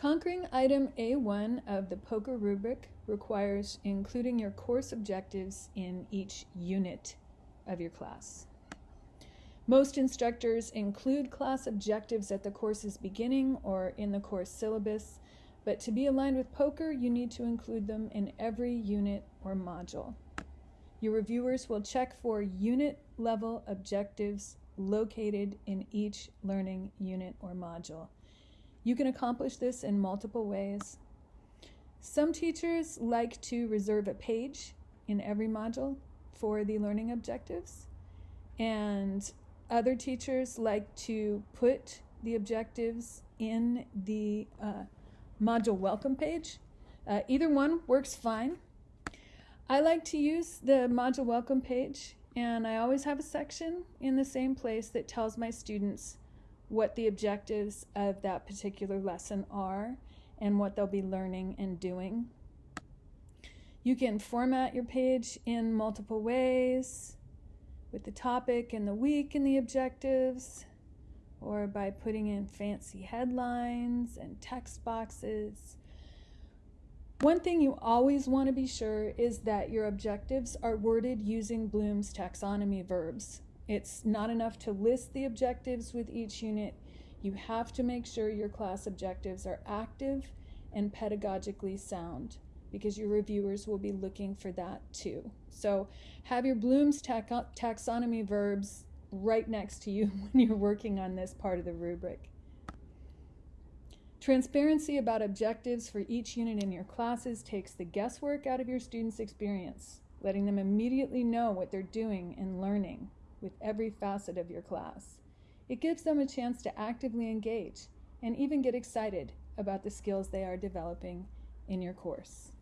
Conquering item A1 of the POCR rubric requires including your course objectives in each unit of your class. Most instructors include class objectives at the course's beginning or in the course syllabus, but to be aligned with POCR, you need to include them in every unit or module. Your reviewers will check for unit level objectives located in each learning unit or module. You can accomplish this in multiple ways. Some teachers like to reserve a page in every module for the learning objectives, and other teachers like to put the objectives in the uh, module welcome page. Uh, either one works fine. I like to use the module welcome page and I always have a section in the same place that tells my students what the objectives of that particular lesson are and what they'll be learning and doing. You can format your page in multiple ways with the topic and the week and the objectives or by putting in fancy headlines and text boxes. One thing you always want to be sure is that your objectives are worded using Bloom's taxonomy verbs. It's not enough to list the objectives with each unit. You have to make sure your class objectives are active and pedagogically sound because your reviewers will be looking for that too. So have your Bloom's taxonomy verbs right next to you when you're working on this part of the rubric. Transparency about objectives for each unit in your classes takes the guesswork out of your students' experience, letting them immediately know what they're doing and learning with every facet of your class. It gives them a chance to actively engage and even get excited about the skills they are developing in your course.